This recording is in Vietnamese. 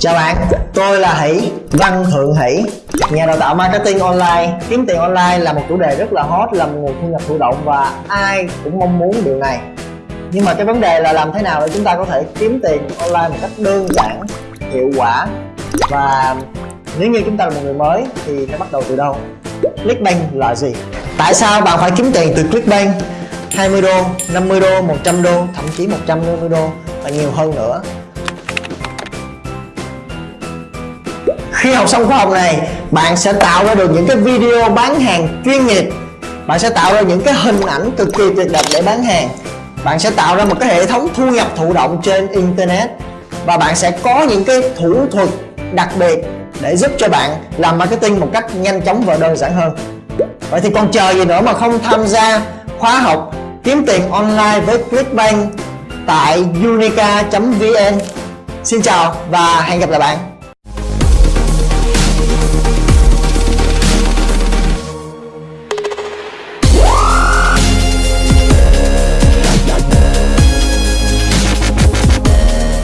Chào bạn, tôi là Hỷ, Văn Thượng Hỷ Nhà đào tạo marketing online Kiếm tiền online là một chủ đề rất là hot Là một nguồn thu nhập thụ động và ai cũng mong muốn điều này Nhưng mà cái vấn đề là làm thế nào để chúng ta có thể kiếm tiền online một cách đơn giản, hiệu quả Và nếu như chúng ta là một người mới thì phải bắt đầu từ đâu? Clickbank là gì? Tại sao bạn phải kiếm tiền từ Clickbank? 20 đô, 50 đô, 100 đô, thậm chí 150 đô và nhiều hơn nữa Khi học xong khóa học này, bạn sẽ tạo ra được những cái video bán hàng chuyên nghiệp. Bạn sẽ tạo ra những cái hình ảnh cực kỳ tuyệt đẹp để bán hàng. Bạn sẽ tạo ra một cái hệ thống thu nhập thụ động trên Internet. Và bạn sẽ có những cái thủ thuật đặc biệt để giúp cho bạn làm marketing một cách nhanh chóng và đơn giản hơn. Vậy thì còn chờ gì nữa mà không tham gia khóa học kiếm tiền online với Clickbank tại unica.vn Xin chào và hẹn gặp lại bạn.